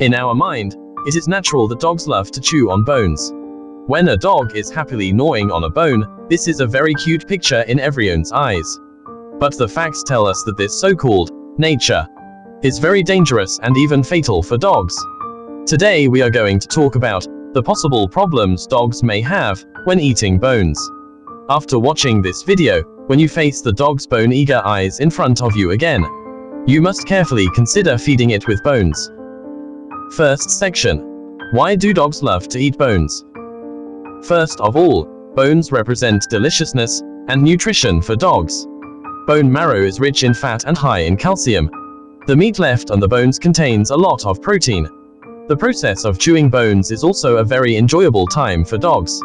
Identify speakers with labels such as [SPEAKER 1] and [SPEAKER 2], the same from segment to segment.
[SPEAKER 1] In our mind, it is natural that dogs love to chew on bones. When a dog is happily gnawing on a bone, this is a very cute picture in everyone's eyes. But the facts tell us that this so-called nature is very dangerous and even fatal for dogs. Today we are going to talk about the possible problems dogs may have when eating bones. After watching this video, when you face the dog's bone-eager eyes in front of you again, you must carefully consider feeding it with bones. First section. Why do dogs love to eat bones? First of all, bones represent deliciousness and nutrition for dogs. Bone marrow is rich in fat and high in calcium. The meat left on the bones contains a lot of protein. The process of chewing bones is also a very enjoyable time for dogs.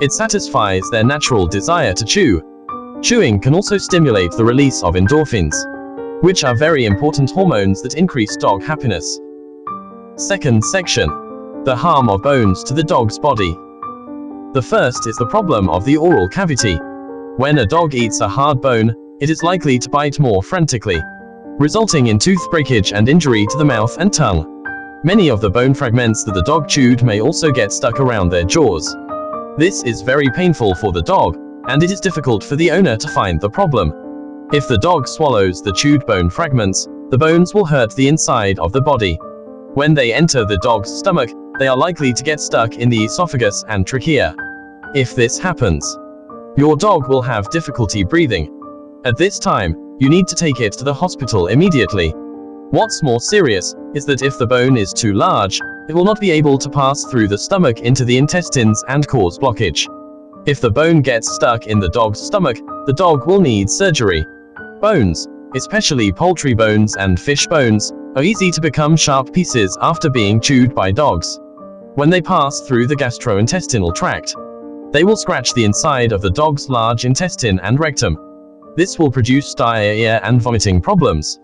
[SPEAKER 1] It satisfies their natural desire to chew. Chewing can also stimulate the release of endorphins, which are very important hormones that increase dog happiness. Second section. The harm of bones to the dog's body. The first is the problem of the oral cavity. When a dog eats a hard bone, it is likely to bite more frantically, resulting in tooth breakage and injury to the mouth and tongue. Many of the bone fragments that the dog chewed may also get stuck around their jaws. This is very painful for the dog, and it is difficult for the owner to find the problem. If the dog swallows the chewed bone fragments, the bones will hurt the inside of the body. When they enter the dog's stomach, they are likely to get stuck in the esophagus and trachea. If this happens, your dog will have difficulty breathing. At this time, you need to take it to the hospital immediately. What's more serious is that if the bone is too large, it will not be able to pass through the stomach into the intestines and cause blockage. If the bone gets stuck in the dog's stomach, the dog will need surgery. Bones, especially poultry bones and fish bones, are easy to become sharp pieces after being chewed by dogs. When they pass through the gastrointestinal tract, they will scratch the inside of the dog's large intestine and rectum. This will produce diarrhea and vomiting problems.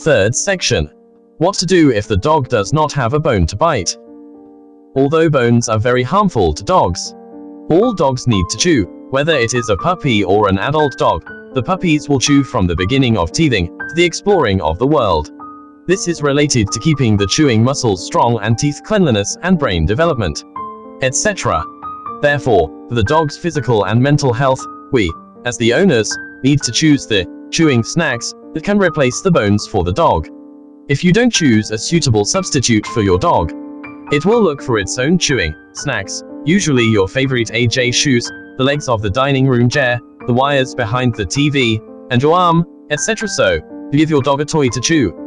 [SPEAKER 1] Third section. What to do if the dog does not have a bone to bite? Although bones are very harmful to dogs, all dogs need to chew, whether it is a puppy or an adult dog. The puppies will chew from the beginning of teething to the exploring of the world. This is related to keeping the chewing muscles strong and teeth cleanliness and brain development, etc. Therefore, for the dog's physical and mental health, we, as the owners, need to choose the chewing snacks that can replace the bones for the dog. If you don't choose a suitable substitute for your dog, it will look for its own chewing snacks, usually your favorite AJ shoes, the legs of the dining room chair, the wires behind the TV, and your arm, etc. So, give your dog a toy to chew,